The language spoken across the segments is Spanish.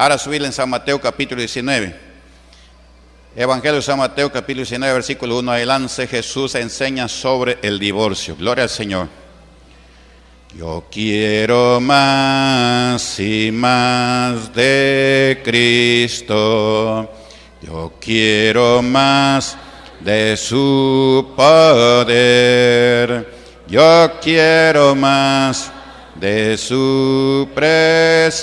Ahora subir en San Mateo capítulo 19. Evangelio de San Mateo capítulo 19, versículo 1 adelante, Jesús enseña sobre el divorcio. Gloria al Señor. Yo quiero más y más de Cristo. Yo quiero más de su poder. Yo quiero más de su presencia.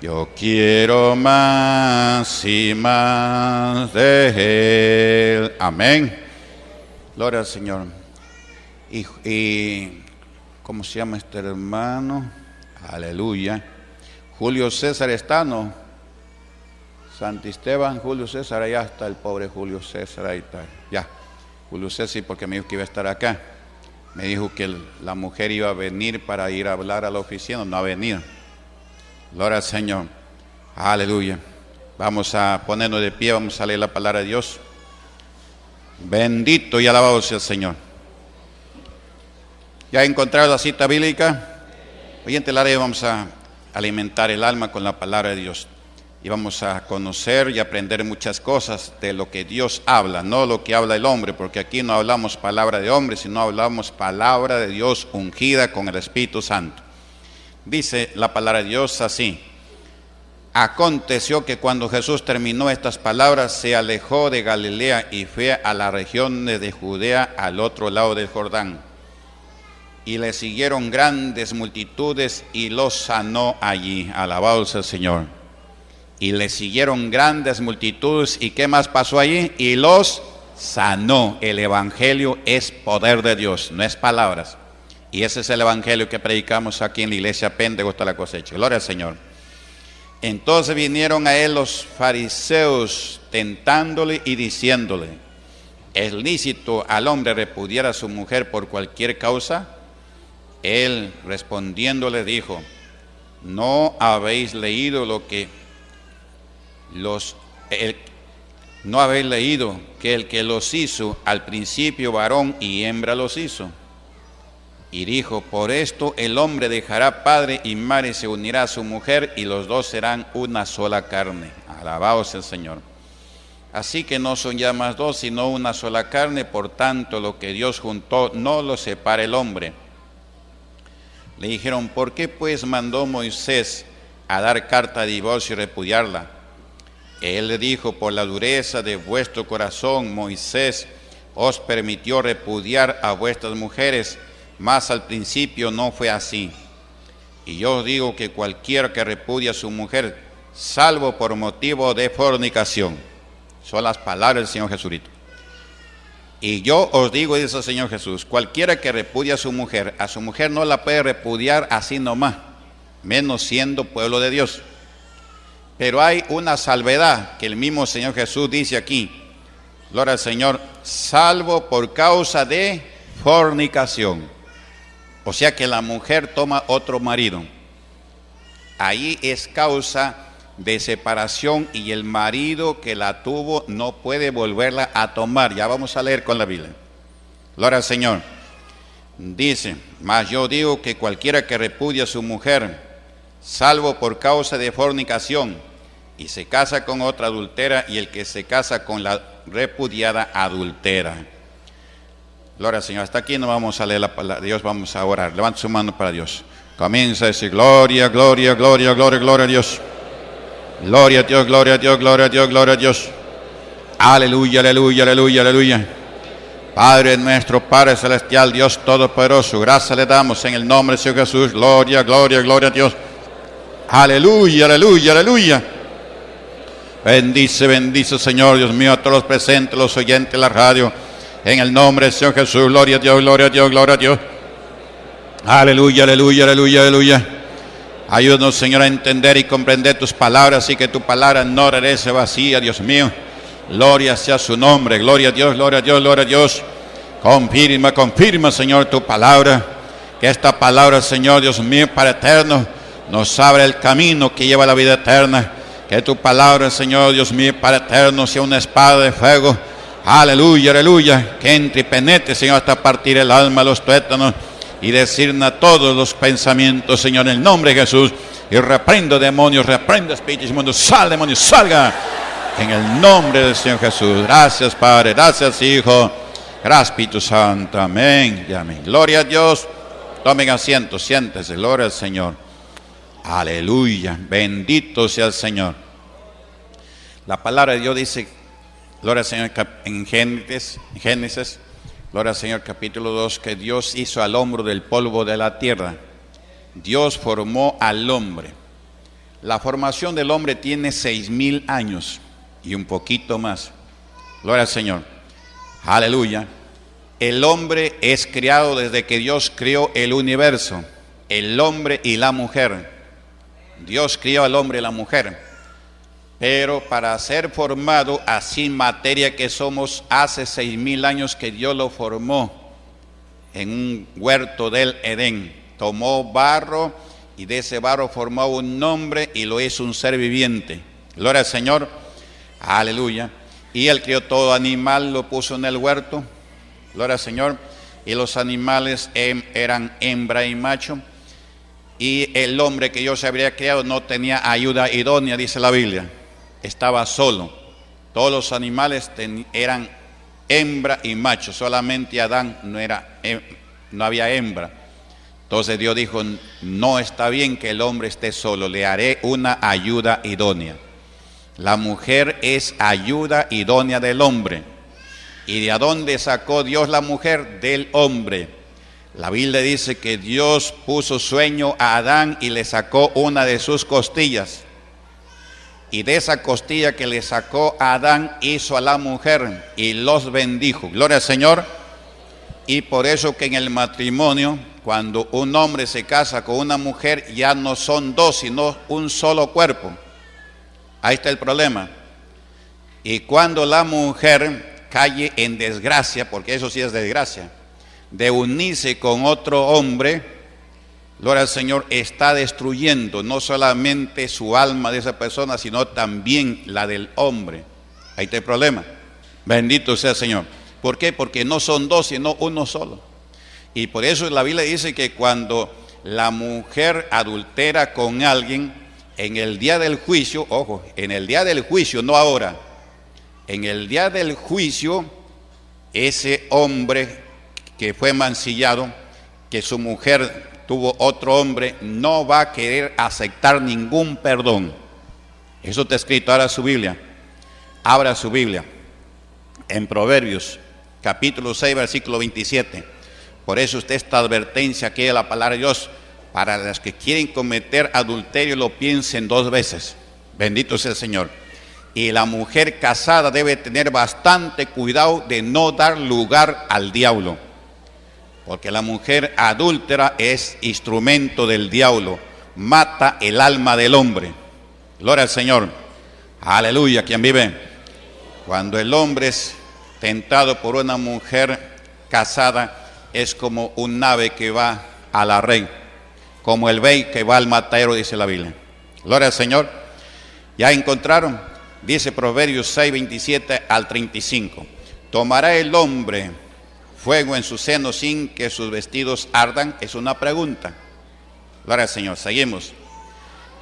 Yo quiero más y más de Él. Amén. Gloria al Señor. Y, ¿cómo se llama este hermano? Aleluya. Julio César Estano. Santisteban, Julio César, allá está el pobre Julio César, ahí está. Ya. Julio César, porque me dijo que iba a estar acá. Me dijo que la mujer iba a venir para ir a hablar a la oficina, no ha venido. Gloria al Señor. Aleluya. Vamos a ponernos de pie, vamos a leer la palabra de Dios. Bendito y alabado sea el Señor. ¿Ya encontrado la cita bíblica? Hoy en Telare vamos a alimentar el alma con la palabra de Dios y vamos a conocer y aprender muchas cosas de lo que Dios habla, no lo que habla el hombre, porque aquí no hablamos palabra de hombre, sino hablamos palabra de Dios ungida con el Espíritu Santo. Dice la palabra de Dios así. Aconteció que cuando Jesús terminó estas palabras, se alejó de Galilea y fue a la región de Judea al otro lado del Jordán. Y le siguieron grandes multitudes y los sanó allí. Alabado sea el Señor y le siguieron grandes multitudes. ¿Y qué más pasó allí? Y los sanó. El Evangelio es poder de Dios, no es palabras. Y ese es el Evangelio que predicamos aquí en la iglesia Pentecoste la cosecha. Gloria al Señor. Entonces vinieron a él los fariseos tentándole y diciéndole, ¿es lícito al hombre repudiar a su mujer por cualquier causa? Él respondiéndole dijo, ¿no habéis leído lo que los, no habéis leído que el que los hizo al principio varón y hembra los hizo. Y dijo, por esto el hombre dejará padre y madre se unirá a su mujer y los dos serán una sola carne. Alabaos el Señor. Así que no son ya más dos, sino una sola carne, por tanto lo que Dios juntó no lo separa el hombre. Le dijeron, ¿por qué pues mandó Moisés a dar carta de divorcio y repudiarla? Él le dijo, por la dureza de vuestro corazón, Moisés os permitió repudiar a vuestras mujeres, mas al principio no fue así. Y yo os digo que cualquiera que repudia a su mujer, salvo por motivo de fornicación, son las palabras del Señor Jesucristo. Y yo os digo, dice el Señor Jesús, cualquiera que repudia a su mujer, a su mujer no la puede repudiar así nomás, menos siendo pueblo de Dios. Pero hay una salvedad que el mismo Señor Jesús dice aquí. Gloria al Señor, salvo por causa de fornicación. O sea que la mujer toma otro marido. Ahí es causa de separación y el marido que la tuvo no puede volverla a tomar. Ya vamos a leer con la Biblia. Gloria al Señor. Dice, mas yo digo que cualquiera que repudia a su mujer, salvo por causa de fornicación, y se casa con otra adultera, y el que se casa con la repudiada adultera. Gloria al Señor. Hasta aquí no vamos a leer la palabra de Dios, vamos a orar. Levanta su mano para Dios. Comienza a decir gloria, gloria, gloria, gloria, gloria a Dios. Gloria a Dios, gloria a Dios, gloria a Dios, gloria a Dios. Aleluya, aleluya, aleluya, aleluya. Padre nuestro, Padre Celestial, Dios Todopoderoso, gracias le damos en el nombre de Jesús. Gloria, gloria, gloria a Dios. Aleluya, aleluya, aleluya. Bendice, bendice, Señor, Dios mío, a todos los presentes, los oyentes de la radio. En el nombre del Señor Jesús, gloria a Dios, gloria a Dios, gloria a Dios. Aleluya, aleluya, aleluya, aleluya. Ayúdanos, Señor, a entender y comprender tus palabras y que tu palabra no regrese vacía, Dios mío. Gloria sea su nombre, gloria a Dios, gloria a Dios, gloria a Dios. Confirma, confirma, Señor, tu palabra. Que esta palabra, Señor, Dios mío, para eterno, nos abre el camino que lleva a la vida eterna. Que tu palabra, Señor, Dios mío, para eterno sea una espada de fuego. Aleluya, aleluya. Que entre y penetre, Señor, hasta partir el alma, los tuétanos y decirnos a todos los pensamientos, Señor, en el nombre de Jesús. Y reprendo demonios, reprendo espíritus inmundos, sal demonios, salga. En el nombre del Señor Jesús. Gracias Padre, gracias Hijo, gracias Espíritu Santo. Amén y amén. Gloria a Dios. Tomen asiento, siéntese, gloria al Señor. Aleluya, bendito sea el Señor. La palabra de Dios dice, gloria al Señor en Génesis, en Génesis Gloria al Señor capítulo 2, que Dios hizo al hombre del polvo de la tierra. Dios formó al hombre. La formación del hombre tiene seis mil años y un poquito más. Gloria al Señor. Aleluya. El hombre es creado desde que Dios creó el universo, el hombre y la mujer. Dios crió al hombre y la mujer. Pero para ser formado así materia que somos, hace seis mil años que Dios lo formó en un huerto del Edén. Tomó barro y de ese barro formó un nombre y lo hizo un ser viviente. Gloria al Señor. Aleluya. Y él crió todo animal, lo puso en el huerto. Gloria al Señor. Y los animales em, eran hembra y macho. Y el hombre que Dios habría creado no tenía ayuda idónea, dice la Biblia estaba solo. Todos los animales eran hembra y macho, solamente Adán no, era, no había hembra. Entonces Dios dijo, no está bien que el hombre esté solo, le haré una ayuda idónea. La mujer es ayuda idónea del hombre. ¿Y de dónde sacó Dios la mujer? Del hombre. La Biblia dice que Dios puso sueño a Adán y le sacó una de sus costillas y de esa costilla que le sacó a Adán hizo a la mujer y los bendijo. Gloria al Señor. Y por eso que en el matrimonio, cuando un hombre se casa con una mujer, ya no son dos, sino un solo cuerpo. Ahí está el problema. Y cuando la mujer cae en desgracia, porque eso sí es desgracia, de unirse con otro hombre, Gloria al Señor, está destruyendo no solamente su alma de esa persona, sino también la del hombre. Ahí está el problema. Bendito sea el Señor. ¿Por qué? Porque no son dos, sino uno solo. Y por eso la Biblia dice que cuando la mujer adultera con alguien, en el día del juicio, ojo, en el día del juicio, no ahora, en el día del juicio, ese hombre que fue mancillado, que su mujer tuvo otro hombre, no va a querer aceptar ningún perdón. Eso está escrito, ahora su Biblia. Abra su Biblia. En Proverbios, capítulo 6, versículo 27. Por eso usted esta advertencia aquí de la palabra de Dios, para las que quieren cometer adulterio, lo piensen dos veces. Bendito sea el Señor. Y la mujer casada debe tener bastante cuidado de no dar lugar al diablo porque la mujer adúltera es instrumento del diablo, mata el alma del hombre. Gloria al Señor. Aleluya, quien vive. Cuando el hombre es tentado por una mujer casada, es como un nave que va a la rey, como el bey que va al matadero, dice la Biblia. Gloria al Señor. Ya encontraron, dice Proverbios 6, 27 al 35. Tomará el hombre fuego en su seno sin que sus vestidos ardan? Es una pregunta. Gloria al Señor, seguimos.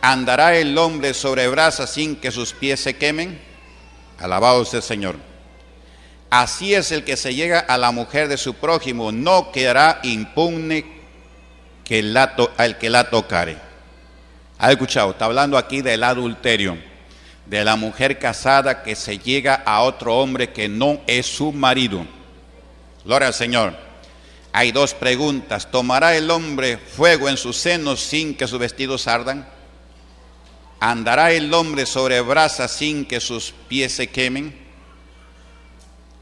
¿Andará el hombre sobre brasas sin que sus pies se quemen? Alabado sea el Señor. Así es el que se llega a la mujer de su prójimo, no quedará impune que la al que la tocare. ¿Ha escuchado? Está hablando aquí del adulterio, de la mujer casada que se llega a otro hombre que no es su marido. Gloria al Señor. Hay dos preguntas. ¿Tomará el hombre fuego en sus senos sin que sus vestidos ardan? ¿Andará el hombre sobre brasas sin que sus pies se quemen?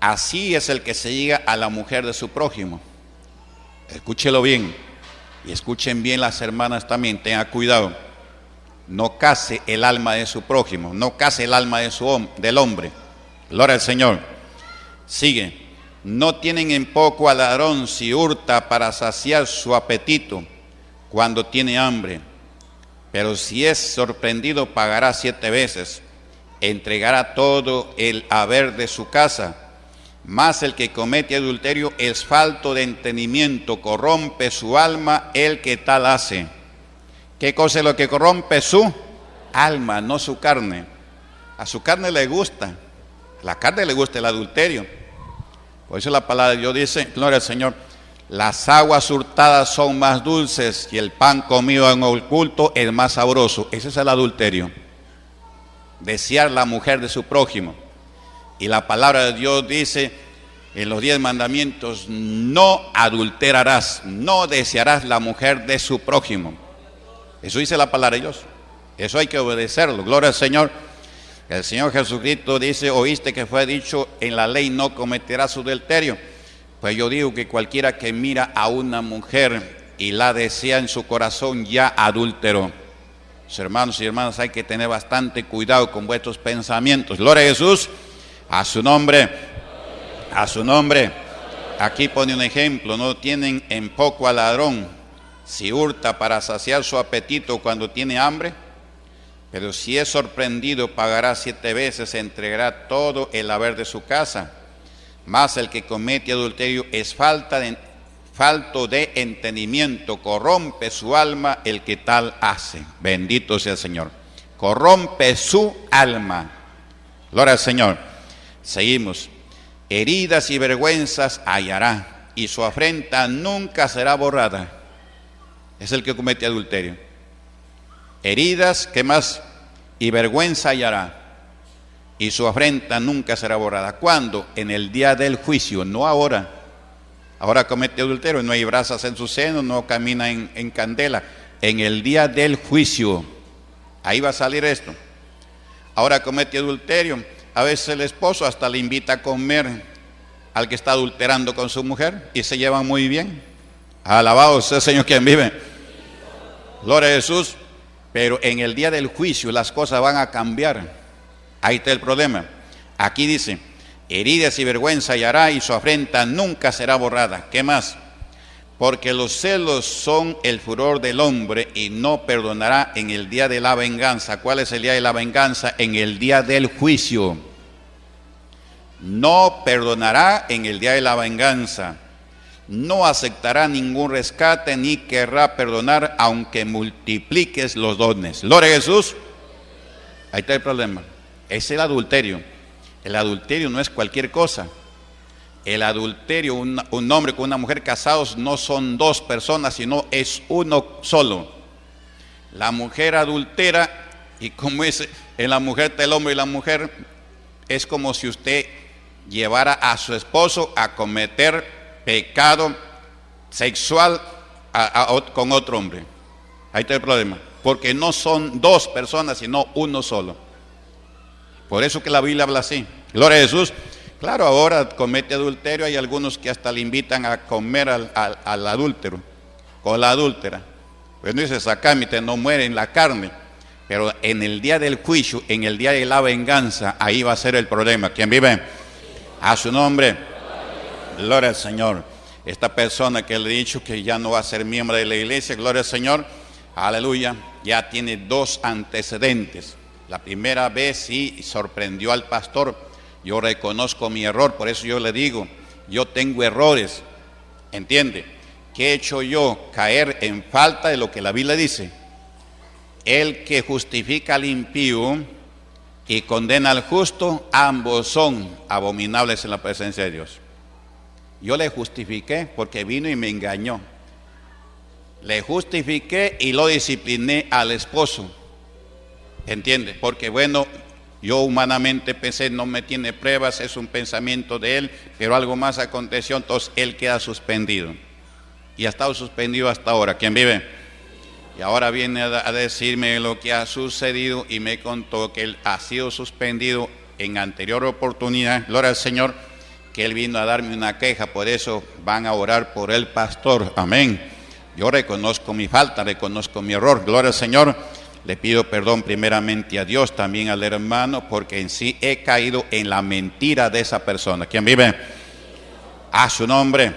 Así es el que se llega a la mujer de su prójimo. Escúchelo bien y escuchen bien las hermanas también, tengan cuidado. No case el alma de su prójimo, no case el alma de su, del hombre. Gloria al Señor. Sigue. No tienen en poco al ladrón si hurta para saciar su apetito cuando tiene hambre. Pero si es sorprendido pagará siete veces, entregará todo el haber de su casa. Mas el que comete adulterio es falto de entendimiento, corrompe su alma el que tal hace. ¿Qué cosa es lo que corrompe? Su alma, no su carne. A su carne le gusta. La carne le gusta el adulterio. Por eso la palabra Dios dice, gloria al Señor, las aguas hurtadas son más dulces y el pan comido en oculto es más sabroso. Ese es el adulterio. Desear la mujer de su prójimo. Y la palabra de Dios dice en los diez mandamientos, no adulterarás, no desearás la mujer de su prójimo. Eso dice la palabra de Dios. Eso hay que obedecerlo. Gloria al Señor. El Señor Jesucristo dice, oíste que fue dicho en la ley, no cometerás adulterio. Pues yo digo que cualquiera que mira a una mujer y la desea en su corazón ya adúltero. hermanos y hermanas, hay que tener bastante cuidado con vuestros pensamientos. Gloria a Jesús, a su nombre, a su nombre. Aquí pone un ejemplo, no tienen en poco al ladrón si hurta para saciar su apetito cuando tiene hambre, pero si es sorprendido pagará siete veces, entregará todo el haber de su casa. Mas el que comete adulterio es falta de, falto de entendimiento, corrompe su alma el que tal hace. Bendito sea el Señor. Corrompe su alma. Gloria al Señor. Seguimos. Heridas y vergüenzas hallará, y su afrenta nunca será borrada es el que comete adulterio. Heridas, ¿qué más? Y vergüenza hallará. Y su afrenta nunca será borrada. ¿Cuándo? En el día del juicio, no ahora. Ahora comete adulterio, no hay brasas en su seno, no camina en, candela. En el día del juicio, ahí va a salir esto. Ahora comete adulterio. A veces el esposo hasta le invita a comer al que está adulterando con su mujer y se llevan muy bien. Alabado sea el Señor quien vive. Gloria a Jesús. Pero en el día del juicio las cosas van a cambiar. Ahí está el problema. Aquí dice, heridas y vergüenza y hará y su afrenta nunca será borrada. ¿Qué más? Porque los celos son el furor del hombre y no perdonará en el día de la venganza. ¿Cuál es el día de la venganza? En el día del juicio. No perdonará en el día de la venganza no aceptará ningún rescate ni querrá perdonar aunque multipliques los dones. A Jesús. Ahí está el problema. Es el adulterio. El adulterio no es cualquier cosa. El adulterio, un, hombre con una mujer casados, no son dos personas, sino es uno solo. La mujer adultera, y como es en la mujer del hombre y la mujer, es como si usted llevara a su esposo a cometer pecado sexual con otro hombre. Ahí está el problema. Porque no son dos personas, sino uno solo. Por eso que la Biblia habla así. Gloria a Jesús. Claro, ahora comete adulterio. Hay algunos que hasta le invitan a comer al, adúltero, con la adúltera. Pues no dice, sacámite, no muere en la carne. Pero en el día del juicio, en el día de la venganza, ahí va a ser el problema. ¿Quién vive? A su nombre. Gloria al Señor. Esta persona que le he dicho que ya no va a ser miembro de la iglesia, gloria al Señor, aleluya, ya tiene dos antecedentes. La primera vez sí sorprendió al pastor. Yo reconozco mi error, por eso yo le digo, yo tengo errores. ¿Entiende? ¿Qué he hecho yo? Caer en falta de lo que la Biblia dice. El que justifica al impío y condena al justo, ambos son abominables en la presencia de Dios. Yo le justifiqué porque vino y me engañó. Le justifiqué y lo discipliné al esposo. ¿Entiende? Porque bueno, yo humanamente pensé, no me tiene pruebas, es un pensamiento de él, pero algo más aconteció, entonces él queda suspendido. Y ha estado suspendido hasta ahora. ¿Quién vive? Y ahora viene a decirme lo que ha sucedido y me contó que él ha sido suspendido en anterior oportunidad. Gloria al Señor que él vino a darme una queja, por eso van a orar por el pastor. Amén. Yo reconozco mi falta, reconozco mi error. Gloria al Señor. Le pido perdón primeramente a Dios, también al hermano, porque en sí he caído en la mentira de esa persona. ¿Quién vive? A su nombre.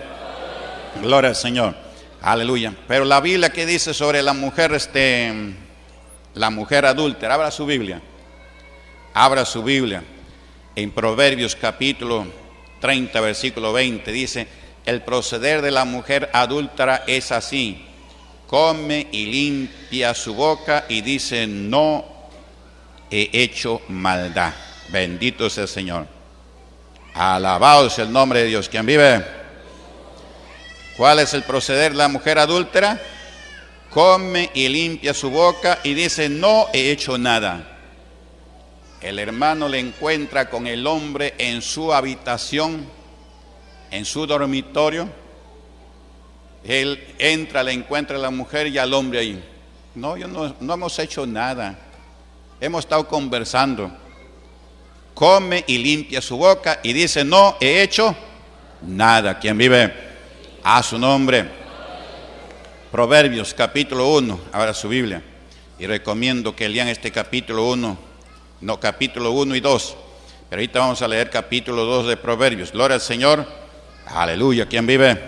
Gloria al Señor. Aleluya. Pero la Biblia que dice sobre la mujer, este, la mujer adúltera, abra su Biblia. Abra su Biblia. En Proverbios capítulo 30, versículo 20, dice, el proceder de la mujer adúltera es así, come y limpia su boca y dice, no he hecho maldad. Bendito sea el Señor. Alabado sea el nombre de Dios. ¿Quién vive? ¿Cuál es el proceder de la mujer adúltera? Come y limpia su boca y dice, no he hecho nada. El hermano le encuentra con el hombre en su habitación, en su dormitorio. Él entra, le encuentra a la mujer y al hombre ahí. No, yo no, no hemos hecho nada. Hemos estado conversando. Come y limpia su boca y dice, no he hecho nada. ¿Quién vive? A su nombre. Proverbios capítulo 1, ahora su Biblia. Y recomiendo que lean este capítulo 1, no capítulo 1 y 2. Pero ahorita vamos a leer capítulo 2 de Proverbios. Gloria al Señor. Aleluya. ¿Quién vive?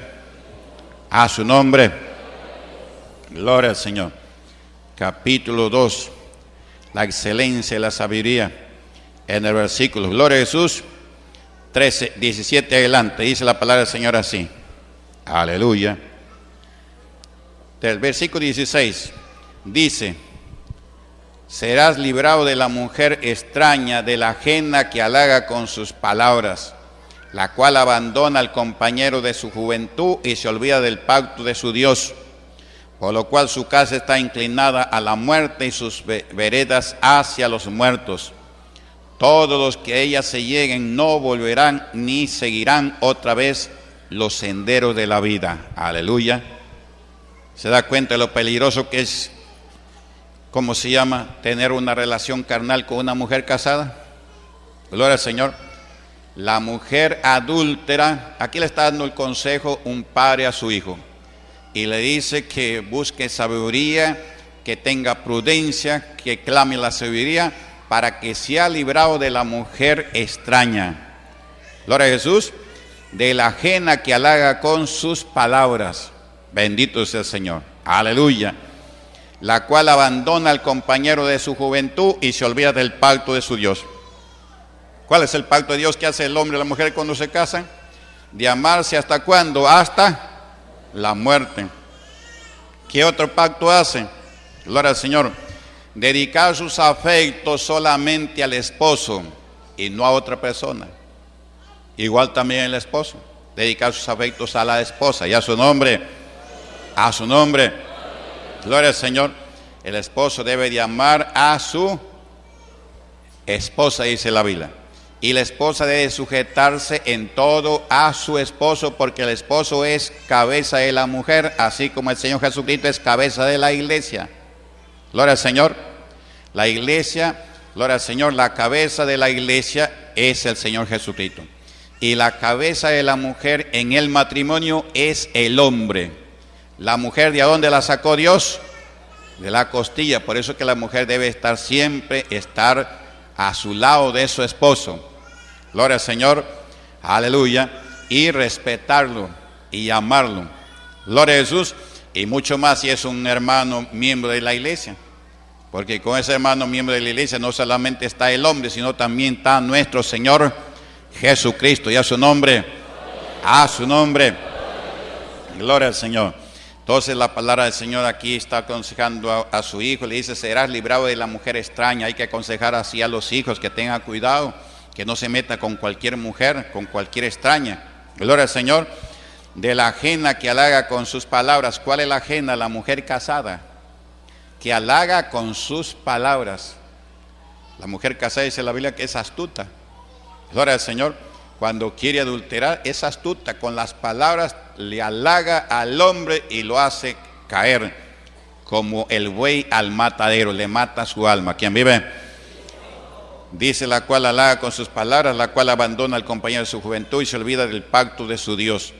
A su nombre. Gloria al Señor. Capítulo 2 la excelencia y la sabiduría en el versículo. Gloria a Jesús. 13, 17 adelante. Dice la palabra del Señor así. Aleluya. Del versículo 16 dice, serás librado de la mujer extraña, de la ajena que halaga con sus palabras, la cual abandona al compañero de su juventud y se olvida del pacto de su Dios por lo cual su casa está inclinada a la muerte y sus veredas hacia los muertos. Todos los que ella se lleguen no volverán ni seguirán otra vez los senderos de la vida. Aleluya. ¿Se da cuenta de lo peligroso que es, cómo se llama, tener una relación carnal con una mujer casada? Gloria al Señor. La mujer adúltera, aquí le está dando el consejo un padre a su hijo y le dice que busque sabiduría, que tenga prudencia, que clame la sabiduría para que sea librado de la mujer extraña. Gloria a Jesús, de la ajena que halaga con sus palabras. Bendito sea el Señor. Aleluya. La cual abandona al compañero de su juventud y se olvida del pacto de su Dios. ¿Cuál es el pacto de Dios que hace el hombre y la mujer cuando se casan? De amarse hasta cuándo? Hasta la muerte. ¿Qué otro pacto hace? Gloria al Señor. Dedicar sus afectos solamente al esposo y no a otra persona. Igual también el esposo. Dedicar sus afectos a la esposa y a su nombre. A su nombre. Gloria al Señor. El esposo debe de amar a su esposa, dice la Biblia. Y la esposa debe sujetarse en todo a su esposo, porque el esposo es cabeza de la mujer, así como el Señor Jesucristo es cabeza de la iglesia. Gloria al Señor. La iglesia, gloria al Señor, la cabeza de la iglesia es el Señor Jesucristo. Y la cabeza de la mujer en el matrimonio es el hombre. La mujer, ¿de dónde la sacó Dios? De la costilla. Por eso que la mujer debe estar siempre, estar a su lado de su esposo. Gloria al Señor, aleluya, y respetarlo y amarlo. Gloria a Jesús, y mucho más si es un hermano miembro de la iglesia. Porque con ese hermano miembro de la iglesia no solamente está el hombre, sino también está nuestro Señor Jesucristo. Y a su nombre, a su nombre. Gloria al Señor. Entonces la palabra del Señor aquí está aconsejando a, su hijo, le dice, serás librado de la mujer extraña. Hay que aconsejar así a los hijos que tengan cuidado, que no se meta con cualquier mujer, con cualquier extraña. Gloria al Señor. De la ajena que halaga con sus palabras. ¿Cuál es la ajena? La mujer casada. Que halaga con sus palabras. La mujer casada dice la Biblia que es astuta. Gloria al Señor. Cuando quiere adulterar es astuta. Con las palabras le halaga al hombre y lo hace caer como el buey al matadero, le mata su alma. ¿Quién vive? Dice la cual halaga con sus palabras, la cual abandona al compañero de su juventud y se olvida del pacto de su Dios.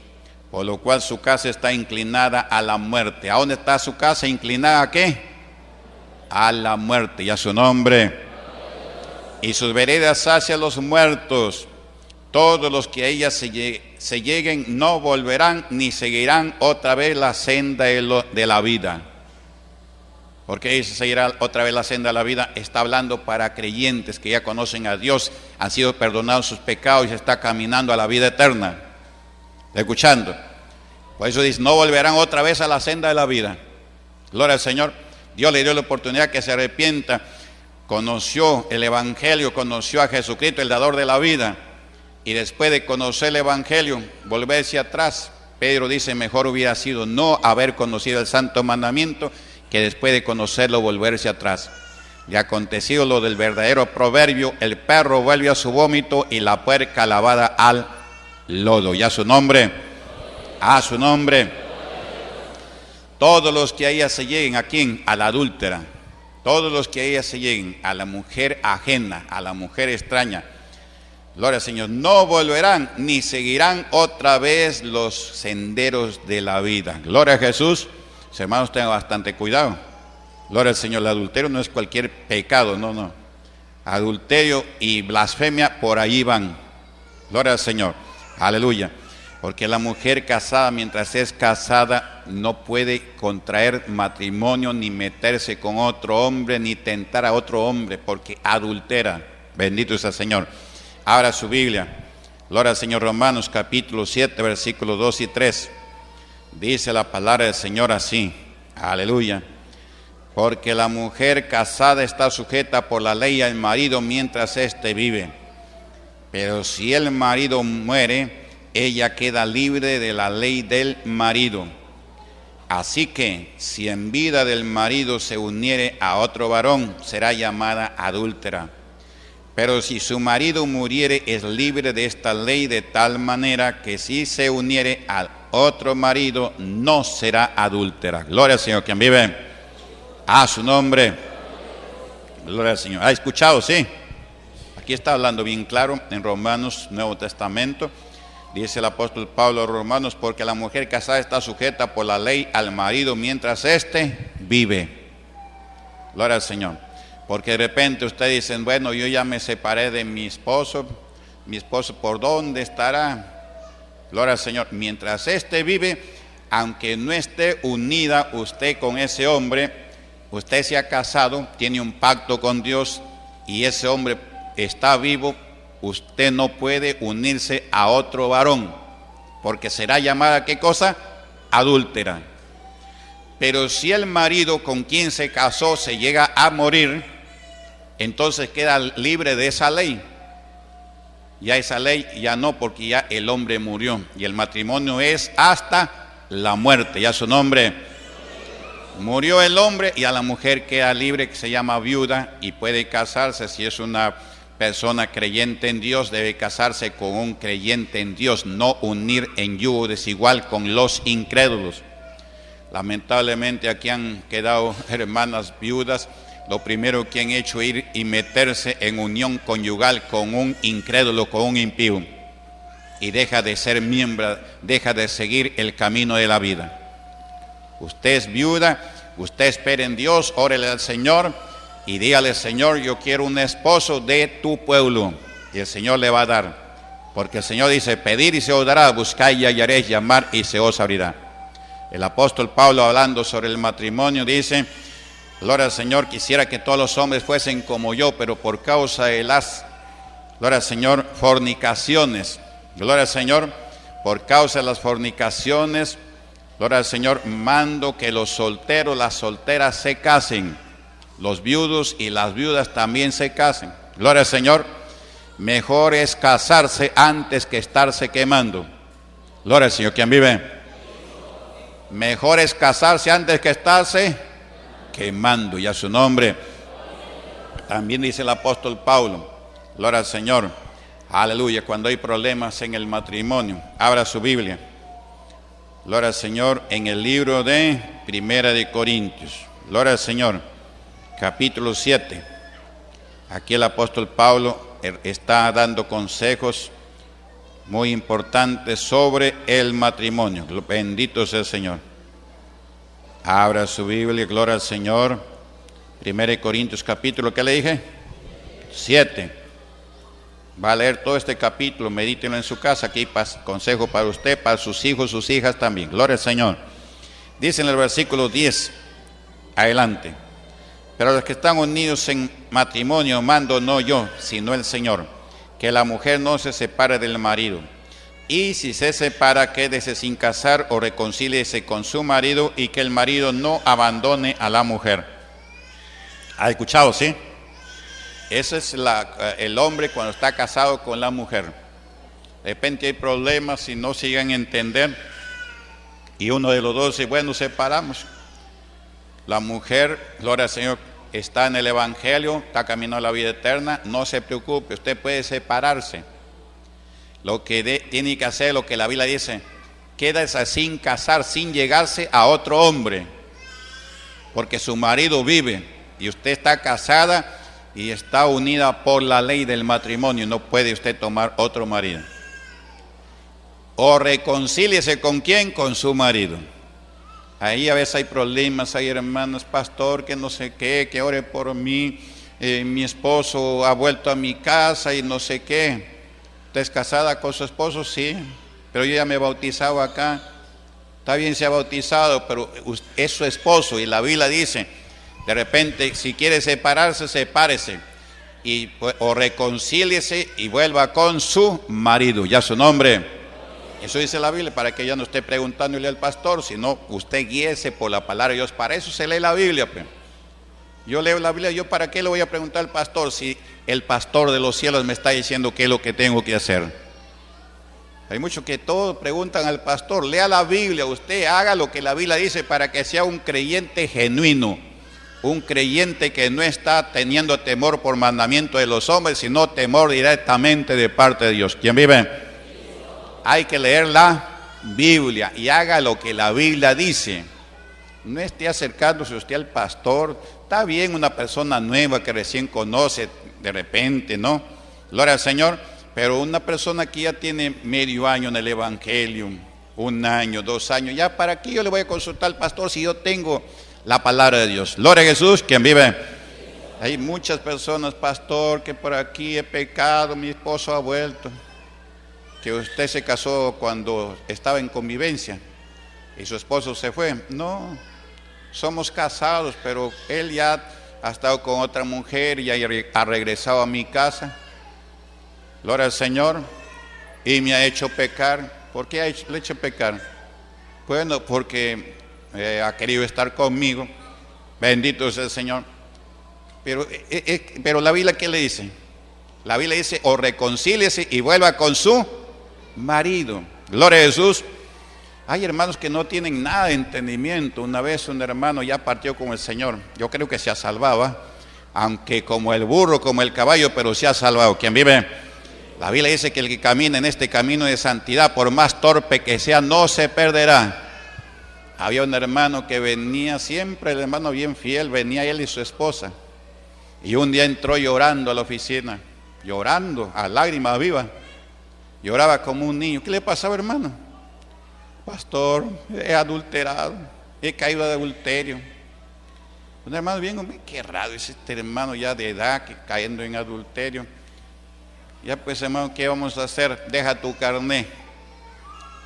Por lo cual su casa está inclinada a la muerte. ¿A dónde está su casa? ¿Inclinada a qué? A la muerte y a su nombre. Y sus veredas hacia los muertos. Todos los que a ella se, lleguen no volverán ni seguirán otra vez la senda de, la vida. Porque dice seguirá otra vez la senda de la vida. Está hablando para creyentes que ya conocen a Dios, han sido perdonados sus pecados y está caminando a la vida eterna. Escuchando. Por eso dice, no volverán otra vez a la senda de la vida. Gloria al Señor. Dios le dio la oportunidad que se arrepienta. Conoció el Evangelio, conoció a Jesucristo, el dador de la vida. Y después de conocer el Evangelio, volverse atrás. Pedro dice, mejor hubiera sido no haber conocido el santo mandamiento que después de conocerlo volverse atrás. Y acontecido lo del verdadero proverbio, el perro vuelve a su vómito y la puerca lavada al lodo. Ya su nombre, a su nombre. Todos los que a ella se lleguen, ¿a quién? A la adúltera. Todos los que a ella se lleguen, a la mujer ajena, a la mujer extraña. Gloria al Señor, no volverán ni seguirán otra vez los senderos de la vida. Gloria a Jesús. Hermanos, tengan bastante cuidado. Gloria al Señor, el adulterio no es cualquier pecado, no, no. Adulterio y blasfemia por ahí van. Gloria al Señor. Aleluya. Porque la mujer casada, mientras es casada, no puede contraer matrimonio, ni meterse con otro hombre, ni tentar a otro hombre, porque adultera. Bendito sea el Señor. Abra su Biblia. Gloria al Señor Romanos capítulo 7, versículos 2 y 3. Dice la palabra del Señor así. Aleluya. Porque la mujer casada está sujeta por la ley al marido mientras éste vive. Pero si el marido muere, ella queda libre de la ley del marido. Así que si en vida del marido se uniere a otro varón, será llamada adúltera. Pero si su marido muriere, es libre de esta ley de tal manera que si se uniere al otro marido, no será adúltera. Gloria al Señor, quien vive a su nombre. Gloria al Señor. ¿Ha escuchado? Sí. Aquí está hablando bien claro en Romanos, Nuevo Testamento. Dice el apóstol Pablo a Romanos, porque la mujer casada está sujeta por la ley al marido mientras éste vive. Gloria al Señor. Porque de repente ustedes dicen, bueno, yo ya me separé de mi esposo. Mi esposo, ¿por dónde estará? Gloria al Señor. Mientras éste vive, aunque no esté unida usted con ese hombre, usted se ha casado, tiene un pacto con Dios y ese hombre está vivo, usted no puede unirse a otro varón, porque será llamada qué cosa? Adúltera. Pero si el marido con quien se casó se llega a morir, entonces queda libre de esa ley. Ya esa ley ya no, porque ya el hombre murió y el matrimonio es hasta la muerte. Ya su nombre Murió el hombre y a la mujer queda libre que se llama viuda y puede casarse si es una persona creyente en Dios, debe casarse con un creyente en Dios, no unir en yugo desigual con los incrédulos. Lamentablemente aquí han quedado hermanas viudas, lo primero que han hecho es ir y meterse en unión conyugal con un incrédulo, con un impío, y deja de ser miembro, deja de seguir el camino de la vida. Usted es viuda, usted espera en Dios, órele al Señor y dígale, Señor, yo quiero un esposo de tu pueblo. Y el Señor le va a dar. Porque el Señor dice, pedir y se os dará, buscar y hallaréis, llamar y se os abrirá. El apóstol Pablo hablando sobre el matrimonio dice, gloria al Señor, quisiera que todos los hombres fuesen como yo, pero por causa de las, gloria al Señor, fornicaciones, gloria al Señor, por causa de las fornicaciones, Gloria al Señor, mando que los solteros, las solteras se casen, los viudos y las viudas también se casen. Gloria al Señor, mejor es casarse antes que estarse quemando. Gloria al Señor, ¿quién vive? Mejor es casarse antes que estarse quemando, y a su nombre. También dice el apóstol Pablo, gloria al Señor, aleluya, cuando hay problemas en el matrimonio, abra su Biblia. Gloria al Señor en el libro de Primera de Corintios. Gloria al Señor, capítulo 7. Aquí el apóstol Pablo er, está dando consejos muy importantes sobre el matrimonio. Bendito sea el Señor. Abra su Biblia, gloria al Señor. Primera de Corintios capítulo, ¿qué le dije? 7. Va a leer todo este capítulo, medítenlo en su casa, aquí consejo para usted, para sus hijos, sus hijas también. Gloria al Señor. Dice en el versículo 10, adelante. Pero los que están unidos en matrimonio, mando no yo, sino el Señor, que la mujer no se separe del marido. Y si se separa, quédese sin casar o reconcíliese con su marido y que el marido no abandone a la mujer. ¿Ha escuchado, sí? Ese es la, eh, el hombre cuando está casado con la mujer. De repente hay problemas y no sigan a entender. Y uno de los dos dice, bueno, separamos. La mujer, gloria al Señor, está en el Evangelio, está caminando a la vida eterna. No se preocupe, usted puede separarse. Lo que tiene que hacer, lo que la Biblia dice, quédese sin casar, sin llegarse a otro hombre. Porque su marido vive y usted está casada y está unida por la ley del matrimonio, no puede usted tomar otro marido. O reconcíliese con quién? Con su marido. Ahí a veces hay problemas, hay hermanos, pastor, que no sé qué, que ore por mí, eh, mi esposo ha vuelto a mi casa y no sé qué. ¿Usted es casada con su esposo? Sí, pero yo ya me he bautizado acá. Está bien, se ha bautizado, pero es su esposo y la Biblia dice, de repente, si quiere separarse, sepárese. Y, pues, o reconcíliese y vuelva con su marido. Ya su nombre. Eso dice la Biblia, para que ya no esté preguntándole al pastor, sino usted guíese por la palabra de Dios. Para eso se lee la Biblia. Pues. Yo leo la Biblia, yo para qué le voy a preguntar al pastor si el pastor de los cielos me está diciendo qué es lo que tengo que hacer. Hay muchos que todos preguntan al pastor, lea la Biblia, usted haga lo que la Biblia dice para que sea un creyente genuino un creyente que no está teniendo temor por mandamiento de los hombres, sino temor directamente de parte de Dios. ¿Quién vive? Hay que leer la Biblia y haga lo que la Biblia dice. No esté acercándose usted al pastor. Está bien una persona nueva que recién conoce de repente, ¿no? Gloria al Señor. Pero una persona que ya tiene medio año en el Evangelio, un año, dos años, ya para qué yo le voy a consultar al pastor si yo tengo la palabra de Dios. Gloria a Jesús, quien vive. Hay muchas personas, pastor, que por aquí he pecado, mi esposo ha vuelto. Que usted se casó cuando estaba en convivencia y su esposo se fue. No, somos casados, pero él ya ha estado con otra mujer y ha regresado a mi casa. Gloria al Señor. Y me ha hecho pecar. ¿Por qué le ha hecho pecar? Bueno, porque eh, ha querido estar conmigo. Bendito sea el Señor. Pero, eh, eh, pero la Biblia, ¿qué le dice? La Biblia dice, o reconcíliese y vuelva con su marido. Gloria a Jesús. Hay hermanos que no tienen nada de entendimiento. Una vez un hermano ya partió con el Señor. Yo creo que se ha salvado, aunque como el burro, como el caballo, pero se ha salvado. ¿Quién vive? La Biblia dice que el que camina en este camino de santidad, por más torpe que sea, no se perderá había un hermano que venía siempre, el hermano bien fiel, venía él y su esposa. Y un día entró llorando a la oficina, llorando a lágrimas vivas. Lloraba como un niño. ¿Qué le pasaba, hermano? Pastor, he adulterado, he caído de adulterio. Un hermano bien, qué raro es este hermano ya de edad que cayendo en adulterio. Ya pues, hermano, ¿qué vamos a hacer? Deja tu carné.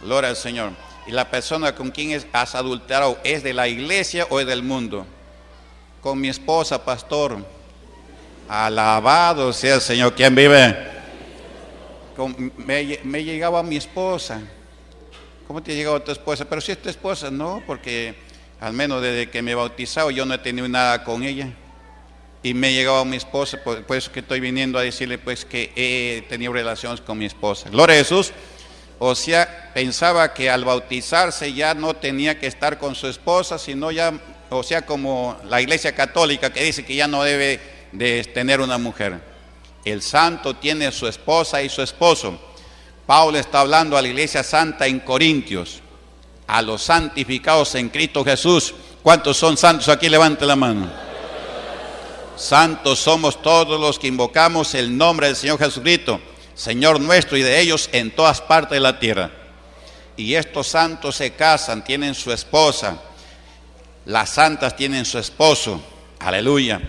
Gloria al Señor y la persona con quien has adulterado es de la iglesia o es del mundo. Con mi esposa, pastor. Alabado sea el Señor. ¿Quién vive? me, llegaba mi esposa. ¿Cómo te llegaba tu esposa? Pero si es tu esposa, no, porque al menos desde que me he bautizado yo no he tenido nada con ella. Y me llegaba mi esposa, por, por eso que estoy viniendo a decirle pues que he tenido relaciones con mi esposa. Gloria a Jesús o sea, pensaba que al bautizarse ya no tenía que estar con su esposa, sino ya, o sea, como la iglesia católica que dice que ya no debe de tener una mujer. El santo tiene su esposa y su esposo. Pablo está hablando a la iglesia santa en Corintios, a los santificados en Cristo Jesús. ¿Cuántos son santos? Aquí levante la mano. Santos somos todos los que invocamos el nombre del Señor Jesucristo Señor nuestro y de ellos en todas partes de la tierra. Y estos santos se casan, tienen su esposa, las santas tienen su esposo, aleluya,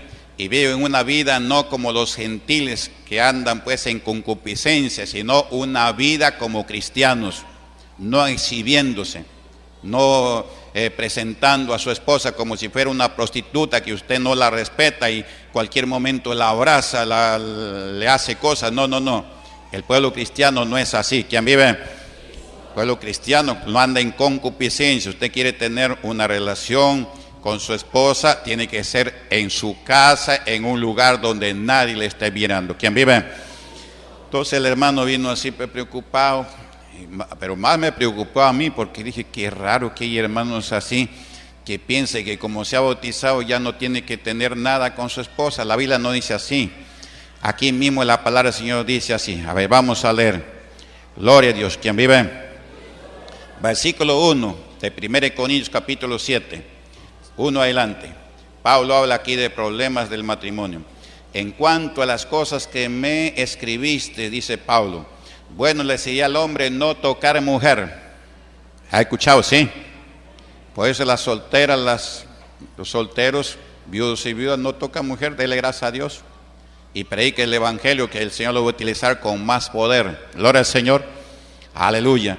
y viven una vida no como los gentiles que andan pues en concupiscencia, sino una vida como cristianos, no exhibiéndose, no eh, presentando a su esposa como si fuera una prostituta que usted no la respeta y cualquier momento la abraza, la, le hace cosas, no, no, no el pueblo cristiano no es así. ¿Quién vive? pueblo cristiano no anda en concupiscencia. Usted quiere tener una relación con su esposa, tiene que ser en su casa, en un lugar donde nadie le esté mirando. ¿Quién vive? Entonces el hermano vino así preocupado, pero más me preocupó a mí porque dije, qué raro que hay hermanos así que piense que como se ha bautizado ya no tiene que tener nada con su esposa. La Biblia no dice así. Aquí mismo la palabra del Señor dice así. A ver, vamos a leer. Gloria a Dios. ¿Quién vive? Versículo 1 de 1 Corintios capítulo 7. Uno adelante. Pablo habla aquí de problemas del matrimonio. En cuanto a las cosas que me escribiste, dice Pablo, bueno le decía al hombre no tocar mujer. ¿Ha escuchado? Sí. Por eso las solteras, las, los solteros, viudos y viudas no tocan mujer, dele gracias a Dios. Y predique el Evangelio que el Señor lo va a utilizar con más poder. Gloria al Señor. Aleluya.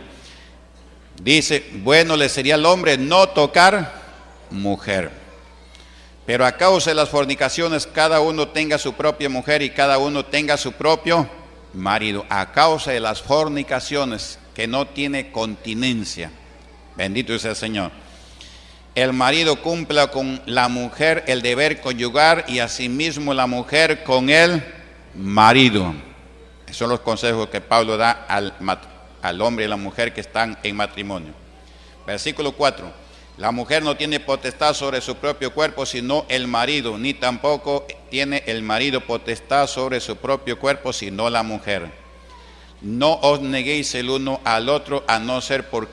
Dice, bueno le sería al hombre no tocar mujer. Pero a causa de las fornicaciones, cada uno tenga su propia mujer y cada uno tenga su propio marido. A causa de las fornicaciones, que no tiene continencia. Bendito sea el Señor. El marido cumpla con la mujer el deber conyugar y asimismo la mujer con el marido. Esos son los consejos que Pablo da al, al hombre y la mujer que están en matrimonio. Versículo 4. La mujer no tiene potestad sobre su propio cuerpo, sino el marido, ni tampoco tiene el marido potestad sobre su propio cuerpo, sino la mujer. No os neguéis el uno al otro, a no ser por,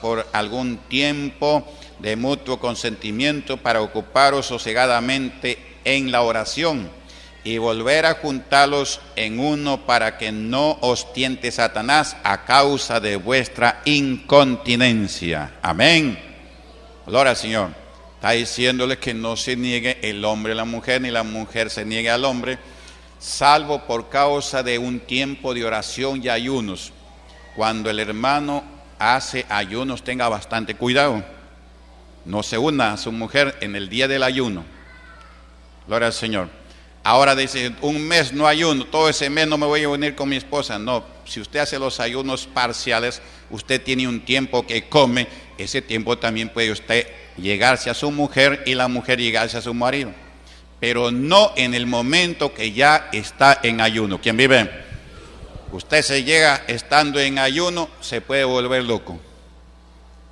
por algún tiempo de mutuo consentimiento para ocuparos sosegadamente en la oración y volver a juntarlos en uno para que no os tiente Satanás a causa de vuestra incontinencia. Amén. Gloria al Señor. Está diciéndole que no se niegue el hombre a la mujer, ni la mujer se niegue al hombre, salvo por causa de un tiempo de oración y ayunos. Cuando el hermano hace ayunos, tenga bastante cuidado. No se una a su mujer en el día del ayuno. Gloria al Señor. Ahora dice, un mes no ayuno, todo ese mes no me voy a unir con mi esposa. No, si usted hace los ayunos parciales, usted tiene un tiempo que come, ese tiempo también puede usted llegarse a su mujer y la mujer llegarse a su marido. Pero no en el momento que ya está en ayuno. ¿Quién vive? Usted se llega estando en ayuno, se puede volver loco.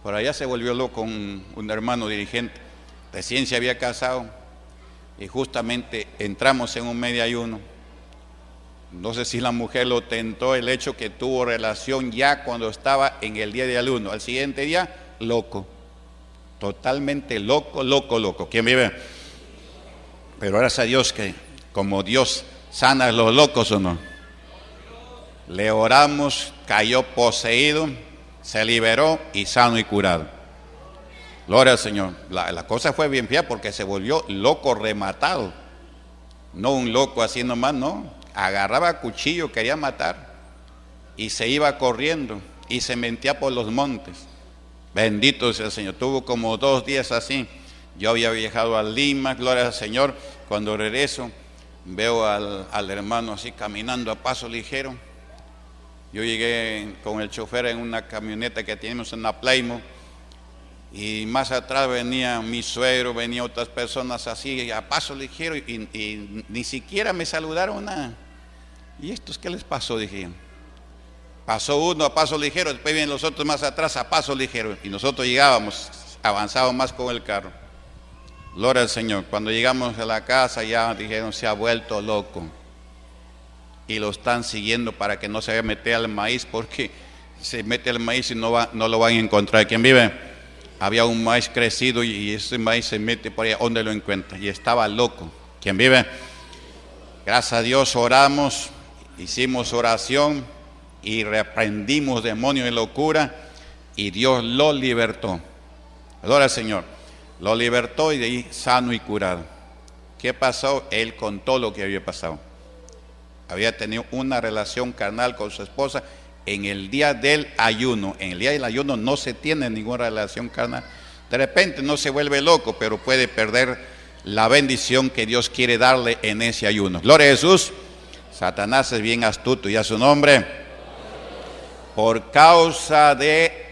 Por allá se volvió loco un, hermano dirigente. Recién se había casado y justamente entramos en un medio ayuno. No sé si la mujer lo tentó el hecho que tuvo relación ya cuando estaba en el día de ayuno. Al siguiente día, loco. Totalmente loco, loco, loco. ¿Quién vive? Pero gracias a Dios que como Dios sana a los locos o no. Le oramos, cayó poseído, se liberó y sano y curado. Gloria al Señor. La, cosa fue bien fea porque se volvió loco rematado. No un loco así nomás, no. Agarraba cuchillo, quería matar. Y se iba corriendo y se mentía por los montes. Bendito sea el Señor. Tuvo como dos días así. Yo había viajado a Lima, gloria al Señor. Cuando regreso, veo al, al hermano así caminando a paso ligero. Yo llegué con el chofer en una camioneta que tenemos en la Playmo y más atrás venía mi suegro, venía otras personas así, a paso ligero, y, ni siquiera me saludaron nada. ¿Y estos qué les pasó? Dije. Pasó uno a paso ligero, después vienen los otros más atrás a paso ligero. Y nosotros llegábamos, avanzábamos más con el carro. Gloria al Señor. Cuando llegamos a la casa ya dijeron, se ha vuelto loco. Y lo están siguiendo para que no se mete al maíz, porque se mete al maíz y no, lo van a encontrar. ¿Quién vive? había un maíz crecido y ese maíz se mete por allá, ¿dónde lo encuentra? Y estaba loco. ¿Quién vive? Gracias a Dios oramos, hicimos oración y reprendimos demonios de locura y Dios lo libertó. Adora al Señor. Lo libertó y de ahí sano y curado. ¿Qué pasó? Él contó lo que había pasado. Había tenido una relación carnal con su esposa en el día del ayuno. En el día del ayuno no se tiene ninguna relación carnal. De repente no se vuelve loco, pero puede perder la bendición que Dios quiere darle en ese ayuno. Gloria a Jesús. Satanás es bien astuto y a su nombre. Por causa de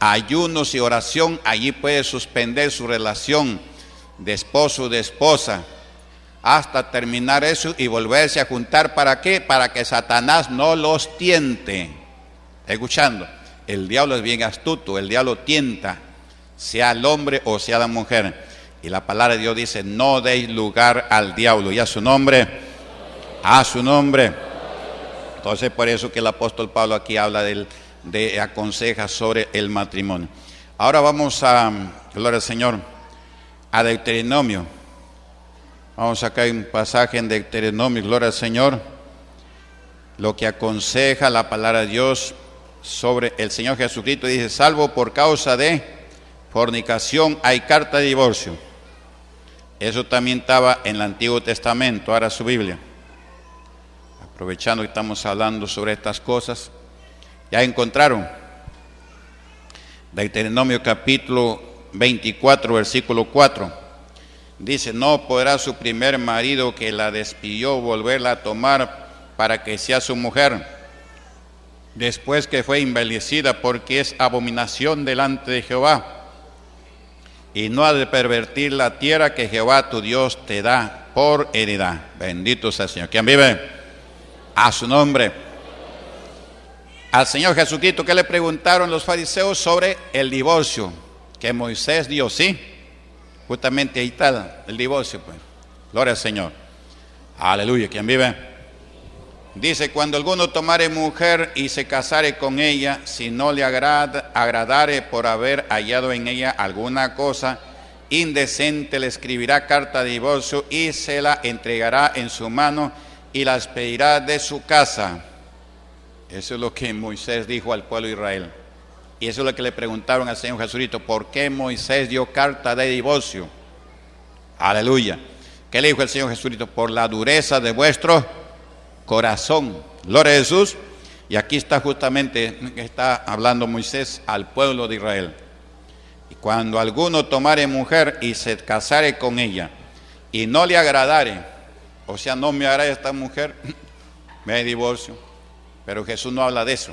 ayunos y oración, allí puede suspender su relación de esposo de esposa hasta terminar eso y volverse a juntar. ¿Para qué? Para que Satanás no los tiente. Escuchando, el diablo es bien astuto, el diablo tienta, sea el hombre o sea la mujer. Y la palabra de Dios dice, no deis lugar al diablo. Y a su nombre, a su nombre. Entonces por eso que el apóstol Pablo aquí habla de aconseja sobre el matrimonio. Ahora vamos a, gloria al Señor, a Deuteronomio. Vamos acá hay un pasaje en Deuteronomio, gloria al Señor, lo que aconseja la palabra de Dios sobre el Señor Jesucristo. Dice, salvo por causa de fornicación hay carta de divorcio. Eso también estaba en el Antiguo Testamento, ahora su Biblia. Aprovechando que estamos hablando sobre estas cosas, ya encontraron Deuteronomio capítulo 24, versículo 4. Dice, no podrá su primer marido que la despidió volverla a tomar para que sea su mujer, después que fue envejecida, porque es abominación delante de Jehová. Y no ha de pervertir la tierra que Jehová tu Dios te da por heredad. Bendito sea el Señor. ¿Quién vive? A su nombre. Al Señor Jesucristo, ¿qué le preguntaron los fariseos sobre el divorcio? Que Moisés dio, sí Justamente ahí está el divorcio, pues. Gloria al Señor. Aleluya. ¿Quién vive? Dice, cuando alguno tomare mujer y se casare con ella, si no le agrada, agradare por haber hallado en ella alguna cosa indecente, le escribirá carta de divorcio y se la entregará en su mano y la expedirá de su casa. Eso es lo que Moisés dijo al pueblo de Israel. Y eso es lo que le preguntaron al Señor Jesucristo, ¿por qué Moisés dio carta de divorcio? Aleluya. ¿Qué le dijo el Señor Jesucristo? Por la dureza de vuestro corazón. Gloria a Jesús. Y aquí está justamente, está hablando Moisés al pueblo de Israel. Y cuando alguno tomare mujer y se casare con ella y no le agradare, o sea, no me agrada esta mujer, me divorcio. Pero Jesús no habla de eso.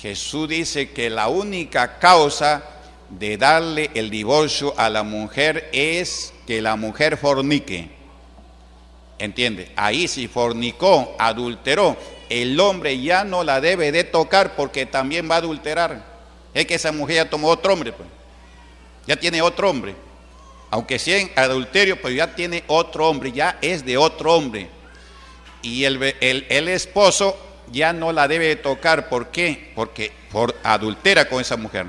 Jesús dice que la única causa de darle el divorcio a la mujer es que la mujer fornique. ¿Entiende? Ahí si fornicó, adulteró, el hombre ya no la debe de tocar porque también va a adulterar. Es que esa mujer ya tomó otro hombre, pues. ya tiene otro hombre. Aunque sea en adulterio, pues ya tiene otro hombre, ya es de otro hombre. Y el, el, el esposo ya no la debe tocar. ¿Por qué? Porque por adultera con esa mujer.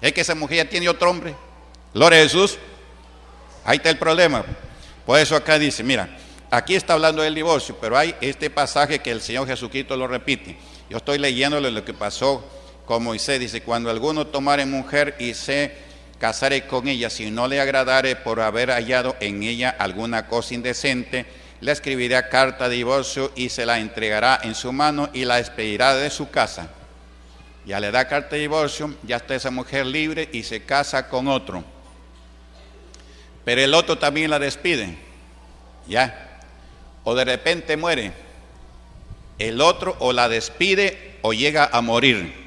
Es que esa mujer ya tiene otro hombre. Gloria a Jesús. Ahí está el problema. Por eso acá dice, mira, aquí está hablando del divorcio, pero hay este pasaje que el Señor Jesucristo lo repite. Yo estoy leyéndole lo que pasó con Moisés. Dice, cuando alguno tomare mujer y se casare con ella, si no le agradare por haber hallado en ella alguna cosa indecente, le escribirá carta de divorcio y se la entregará en su mano y la expedirá de su casa. Ya le da carta de divorcio, ya está esa mujer libre y se casa con otro. Pero el otro también la despide, ya. O de repente muere. El otro o la despide o llega a morir.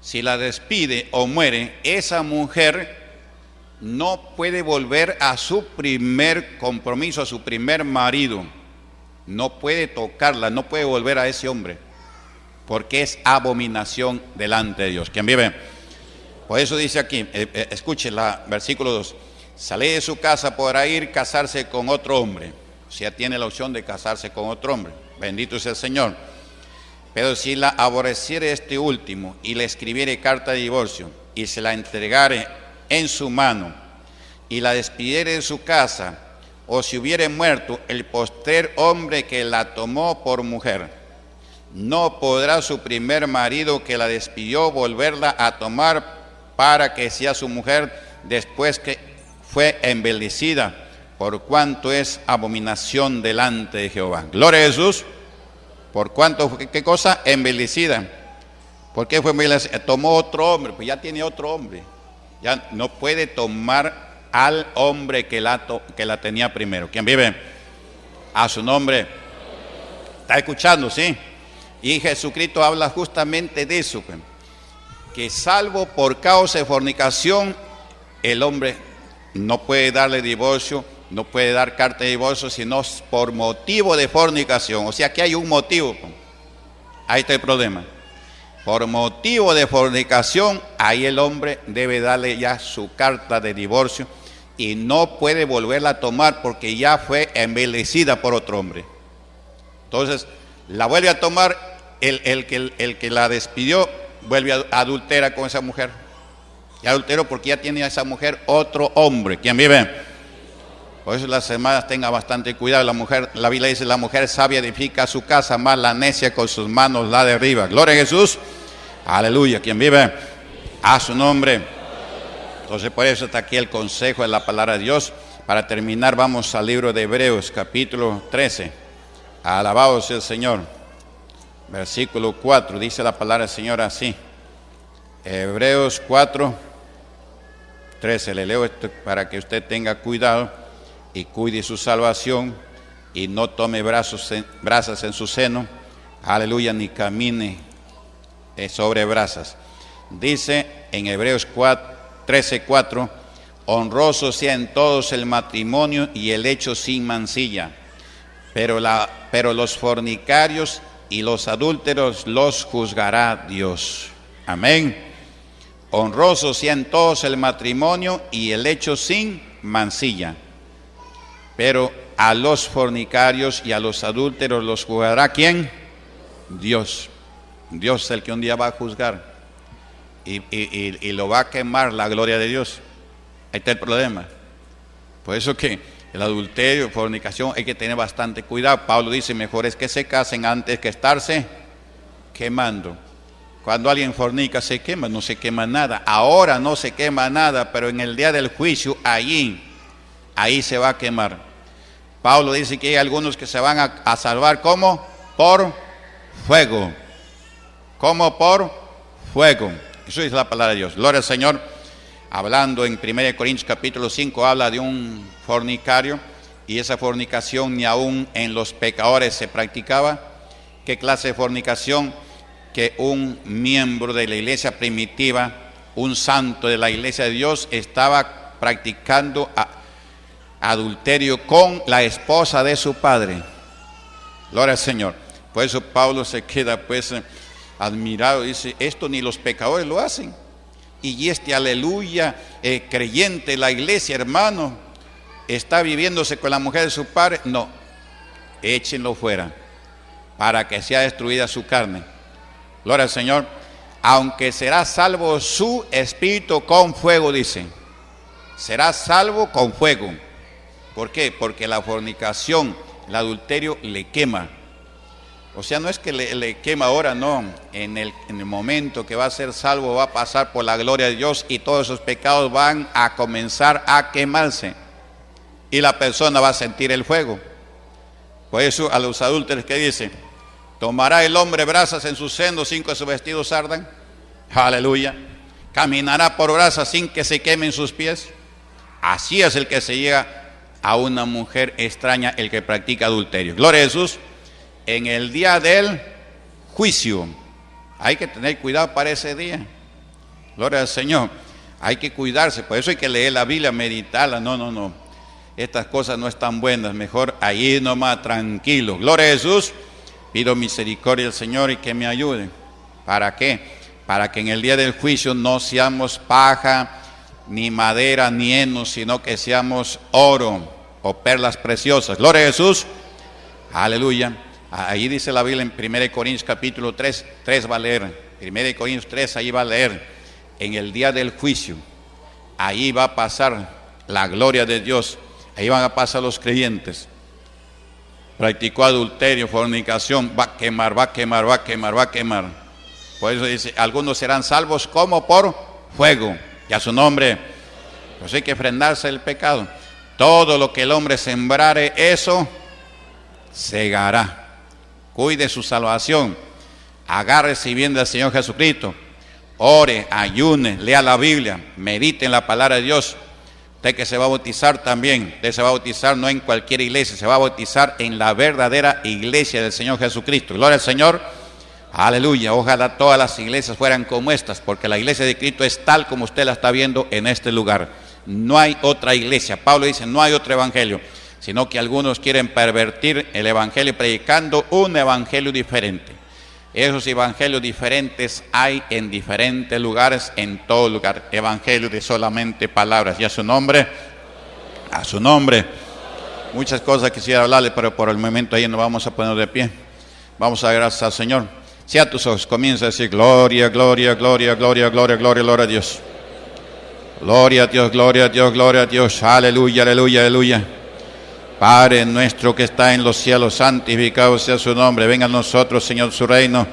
Si la despide o muere, esa mujer no puede volver a su primer compromiso, a su primer marido. No puede tocarla, no puede volver a ese hombre, porque es abominación delante de Dios. ¿Quién vive? Por eso dice aquí, eh, eh, escuche la versículo 2, sale de su casa, podrá ir casarse con otro hombre. O sea, tiene la opción de casarse con otro hombre. Bendito sea el Señor. Pero si la aborreciere este último y le escribiere carta de divorcio y se la entregare en su mano y la despidiere de su casa, o si hubiere muerto el poster hombre que la tomó por mujer, no podrá su primer marido que la despidió volverla a tomar para que sea su mujer después que fue embellecida, por cuanto es abominación delante de Jehová. Gloria a Jesús. ¿Por cuanto? ¿Qué cosa? Embellecida. ¿Por qué fue embellecida? Tomó otro hombre, pues ya tiene otro hombre ya no puede tomar al hombre que la, que la tenía primero. ¿Quién vive? A su nombre. ¿Está escuchando? Sí. Y Jesucristo habla justamente de eso, pues, que salvo por causa de fornicación, el hombre no puede darle divorcio, no puede dar carta de divorcio, sino por motivo de fornicación. O sea que hay un motivo. Ahí está el problema. Por motivo de fornicación, ahí el hombre debe darle ya su carta de divorcio y no puede volverla a tomar porque ya fue envelecida por otro hombre. Entonces, la vuelve a tomar, el, que, el que la despidió vuelve a adultera con esa mujer. Y adultero porque ya tiene a esa mujer otro hombre. ¿Quién vive? Por eso las hermanas tengan bastante cuidado. La mujer, la Biblia dice, la mujer sabia edifica su casa, más la necia con sus manos la derriba. Gloria a Jesús. Aleluya. ¿Quién vive? A su nombre. Entonces por eso está aquí el consejo de la palabra de Dios. Para terminar vamos al libro de Hebreos capítulo 13. Alabado sea el Señor. Versículo 4 dice la palabra del Señor así. Hebreos 4, 13. Le leo esto para que usted tenga cuidado y cuide su salvación y no tome brazos brasas en su seno. Aleluya, ni camine eh, sobre brasas. Dice en Hebreos 4, 13:4, honroso sea en todos el matrimonio y el hecho sin mancilla, pero, pero los fornicarios y los adúlteros los juzgará Dios. Amén. Honroso sea en todos el matrimonio y el hecho sin mancilla, pero a los fornicarios y a los adúlteros los juzgará quién? Dios. Dios es el que un día va a juzgar y, lo va a quemar la gloria de Dios. Ahí está el problema. Por eso que el adulterio, fornicación, hay que tener bastante cuidado. Pablo dice, mejor es que se casen antes que estarse quemando. Cuando alguien fornica se quema, no se quema nada. Ahora no se quema nada, pero en el día del juicio, allí, ahí se va a quemar. Pablo dice que hay algunos que se van a, a salvar como por fuego. Como por fuego. Eso es la palabra de Dios. Gloria al Señor. Hablando en 1 Corintios capítulo 5, habla de un fornicario y esa fornicación ni aún en los pecadores se practicaba. ¿Qué clase de fornicación? Que un miembro de la iglesia primitiva, un santo de la iglesia de Dios, estaba practicando adulterio con la esposa de su padre. Gloria al Señor. Por eso Pablo se queda pues admirado, dice, esto ni los pecadores lo hacen. Y este aleluya, eh, creyente, la iglesia, hermano, está viviéndose con la mujer de su padre. No, échenlo fuera para que sea destruida su carne. Gloria al Señor. Aunque será salvo su espíritu con fuego, dice. Será salvo con fuego. ¿Por qué? Porque la fornicación, el adulterio le quema. O sea, no es que le, quema ahora, no. En el, en el, momento que va a ser salvo va a pasar por la gloria de Dios y todos esos pecados van a comenzar a quemarse. Y la persona va a sentir el fuego. Por eso a los adúlteros que dice, tomará el hombre brasas en su seno sin que sus vestidos ardan. Aleluya. Caminará por brasas sin que se quemen sus pies. Así es el que se llega a una mujer extraña, el que practica adulterio. Gloria a Jesús en el día del juicio. Hay que tener cuidado para ese día. Gloria al Señor. Hay que cuidarse. Por eso hay que leer la Biblia, meditarla. No, no, no. Estas cosas no están buenas. Mejor allí nomás, tranquilo. Gloria a Jesús. Pido misericordia al Señor y que me ayude. ¿Para qué? Para que en el día del juicio no seamos paja, ni madera, ni heno, sino que seamos oro o perlas preciosas. Gloria a Jesús. Aleluya. Ahí dice la Biblia en 1 Corintios capítulo 3, 3 va a leer, 1 Corintios 3 ahí va a leer, en el día del juicio, ahí va a pasar la gloria de Dios, ahí van a pasar los creyentes. Practicó adulterio, fornicación, va a quemar, va a quemar, va a quemar, va a quemar. Por eso dice, algunos serán salvos como por fuego, y a su nombre, pues hay que frenarse el pecado. Todo lo que el hombre sembrare, eso segará cuide su salvación, agárrese bien del Señor Jesucristo, ore, ayune, lea la Biblia, medite en la palabra de Dios. Usted que se va a bautizar también, usted se va a bautizar no en cualquier iglesia, se va a bautizar en la verdadera iglesia del Señor Jesucristo. Gloria al Señor. Aleluya, ojalá todas las iglesias fueran como estas, porque la iglesia de Cristo es tal como usted la está viendo en este lugar. No hay otra iglesia. Pablo dice, no hay otro evangelio, sino que algunos quieren pervertir el evangelio predicando un evangelio diferente. Esos evangelios diferentes hay en diferentes lugares, en todo lugar. Evangelio de solamente palabras. Y a su nombre, a su nombre. Muchas cosas quisiera hablarle, pero por el momento ahí nos vamos a poner de pie. Vamos a gracias al Señor. Si a tus ojos comienza a decir gloria, gloria, gloria, gloria, gloria, gloria, gloria a Dios. Gloria a Dios, gloria a Dios, gloria a Dios. Aleluya, aleluya, aleluya. Padre nuestro que está en los cielos, santificado sea su nombre. Venga a nosotros, Señor, su reino.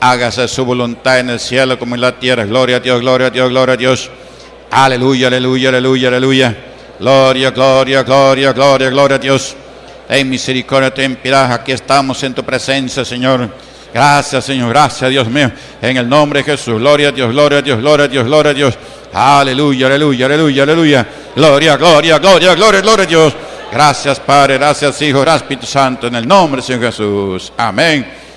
Hágase su voluntad en el cielo como en la tierra. Gloria a Dios, gloria a Dios, gloria a Dios. Aleluya, aleluya, aleluya, aleluya. Gloria, gloria, gloria, gloria, gloria a Dios. En misericordia, ten piedad. Aquí estamos en tu presencia, Señor. Gracias, Señor. Gracias, Dios mío. En el nombre de Jesús. Gloria a Dios, gloria a Dios, gloria a Dios, gloria a Dios. Aleluya, aleluya, aleluya, aleluya. Gloria, gloria, gloria, gloria, gloria a Dios. Gracias, Padre. Gracias, Hijo. Gracias, Espíritu Santo. En el nombre de Señor Jesús. Amén.